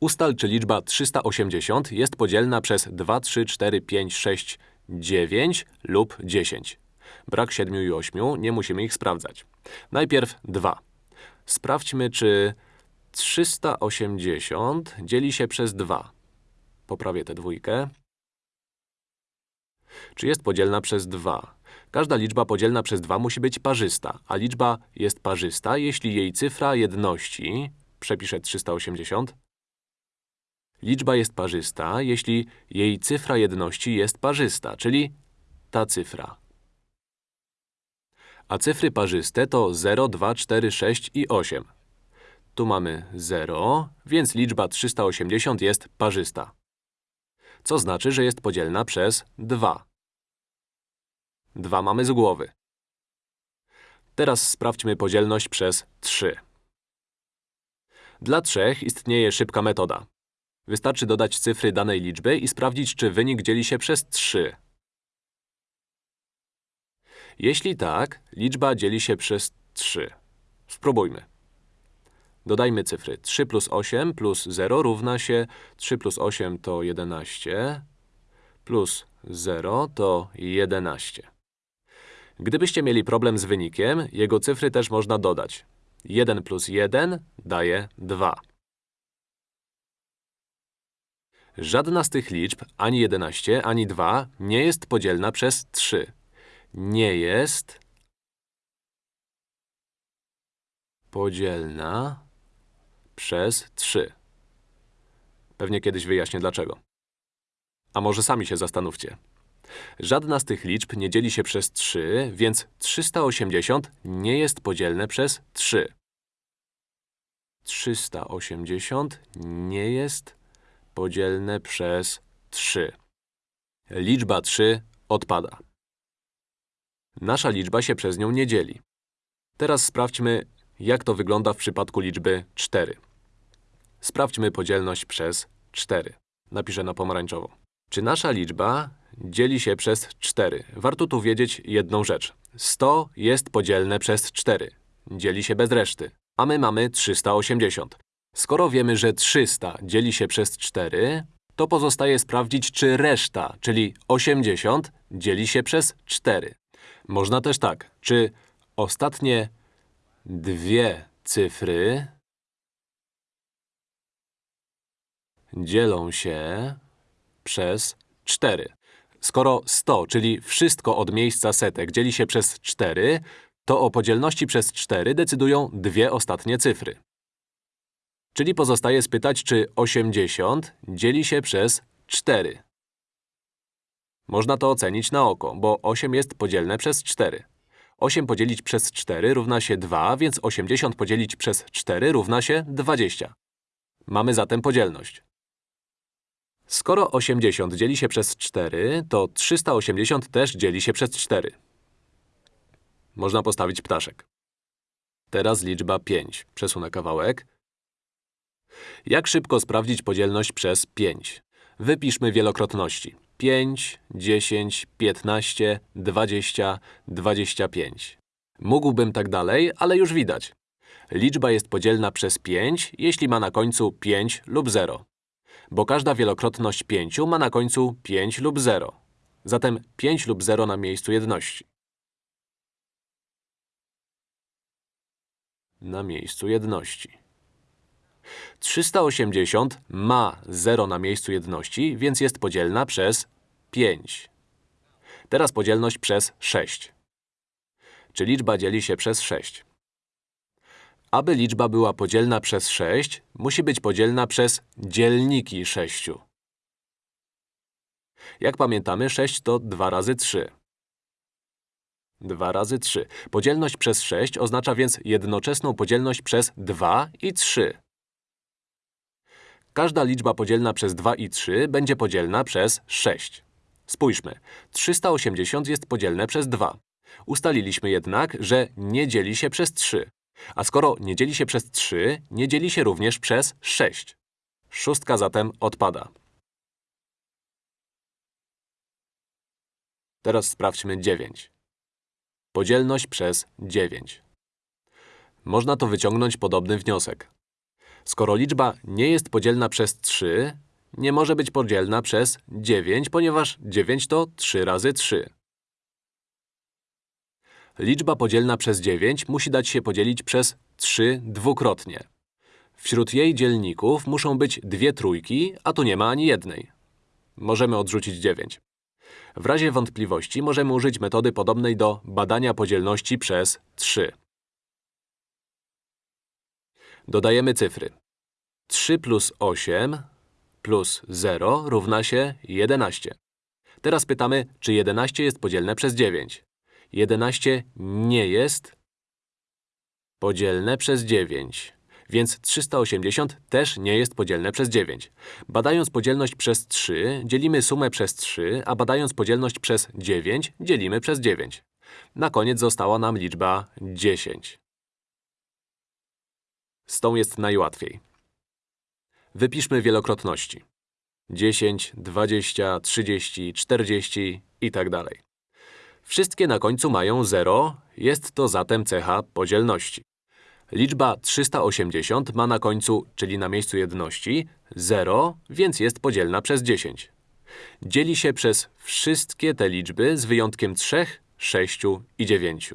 Ustal, czy liczba 380 jest podzielna przez 2, 3, 4, 5, 6, 9 lub 10. Brak 7 i 8, nie musimy ich sprawdzać. Najpierw 2. Sprawdźmy, czy 380 dzieli się przez 2. Poprawię tę dwójkę. Czy jest podzielna przez 2? Każda liczba podzielna przez 2 musi być parzysta, a liczba jest parzysta, jeśli jej cyfra jedności… Przepiszę 380. Liczba jest parzysta, jeśli jej cyfra jedności jest parzysta, czyli ta cyfra. A cyfry parzyste to 0, 2, 4, 6 i 8. Tu mamy 0, więc liczba 380 jest parzysta. Co znaczy, że jest podzielna przez 2. 2 mamy z głowy. Teraz sprawdźmy podzielność przez 3. Dla trzech istnieje szybka metoda. Wystarczy dodać cyfry danej liczby i sprawdzić, czy wynik dzieli się przez 3. Jeśli tak, liczba dzieli się przez 3. Spróbujmy. Dodajmy cyfry. 3 plus 8 plus 0 równa się 3 plus 8 to 11 plus 0 to 11. Gdybyście mieli problem z wynikiem, jego cyfry też można dodać. 1 plus 1 daje 2. Żadna z tych liczb, ani 11, ani 2, nie jest podzielna przez 3. Nie jest podzielna przez 3. Pewnie kiedyś wyjaśnię dlaczego. A może sami się zastanówcie. Żadna z tych liczb nie dzieli się przez 3, więc 380 nie jest podzielne przez 3. 380 nie jest podzielne przez 3. Liczba 3 odpada. Nasza liczba się przez nią nie dzieli. Teraz sprawdźmy, jak to wygląda w przypadku liczby 4. Sprawdźmy podzielność przez 4. Napiszę na pomarańczowo. Czy nasza liczba dzieli się przez 4? Warto tu wiedzieć jedną rzecz. 100 jest podzielne przez 4. Dzieli się bez reszty. A my mamy 380. Skoro wiemy, że 300 dzieli się przez 4, to pozostaje sprawdzić, czy reszta, czyli 80, dzieli się przez 4. Można też tak, czy ostatnie dwie cyfry dzielą się przez 4. Skoro 100, czyli wszystko od miejsca setek, dzieli się przez 4, to o podzielności przez 4 decydują dwie ostatnie cyfry. Czyli pozostaje spytać, czy 80 dzieli się przez 4. Można to ocenić na oko, bo 8 jest podzielne przez 4. 8 podzielić przez 4 równa się 2, więc 80 podzielić przez 4 równa się 20. Mamy zatem podzielność. Skoro 80 dzieli się przez 4, to 380 też dzieli się przez 4. Można postawić ptaszek. Teraz liczba 5. Przesunę kawałek. Jak szybko sprawdzić podzielność przez 5? Wypiszmy wielokrotności. 5, 10, 15, 20, 25. Mógłbym tak dalej, ale już widać. Liczba jest podzielna przez 5, jeśli ma na końcu 5 lub 0. Bo każda wielokrotność 5 ma na końcu 5 lub 0. Zatem 5 lub 0 na miejscu jedności. Na miejscu jedności. 380 ma 0 na miejscu jedności, więc jest podzielna przez 5. Teraz podzielność przez 6. Czy liczba dzieli się przez 6? Aby liczba była podzielna przez 6, musi być podzielna przez dzielniki 6. Jak pamiętamy, 6 to 2 razy 3. 2 razy 3. Podzielność przez 6 oznacza więc jednoczesną podzielność przez 2 i 3. Każda liczba podzielna przez 2 i 3 będzie podzielna przez 6. Spójrzmy. 380 jest podzielne przez 2. Ustaliliśmy jednak, że nie dzieli się przez 3. A skoro nie dzieli się przez 3, nie dzieli się również przez 6. Szóstka zatem odpada. Teraz sprawdźmy 9. Podzielność przez 9. Można to wyciągnąć podobny wniosek. Skoro liczba nie jest podzielna przez 3, nie może być podzielna przez 9, ponieważ 9 to 3 razy 3. Liczba podzielna przez 9 musi dać się podzielić przez 3 dwukrotnie. Wśród jej dzielników muszą być dwie trójki, a tu nie ma ani jednej. Możemy odrzucić 9. W razie wątpliwości możemy użyć metody podobnej do badania podzielności przez 3. Dodajemy cyfry. 3 plus 8 plus 0 równa się 11. Teraz pytamy, czy 11 jest podzielne przez 9. 11 nie jest podzielne przez 9, więc 380 też nie jest podzielne przez 9. Badając podzielność przez 3, dzielimy sumę przez 3, a badając podzielność przez 9, dzielimy przez 9. Na koniec została nam liczba 10. Z tą jest najłatwiej. Wypiszmy wielokrotności. 10, 20, 30, 40 i tak dalej. Wszystkie na końcu mają 0, jest to zatem cecha podzielności. Liczba 380 ma na końcu, czyli na miejscu jedności, 0, więc jest podzielna przez 10. Dzieli się przez wszystkie te liczby z wyjątkiem 3, 6 i 9.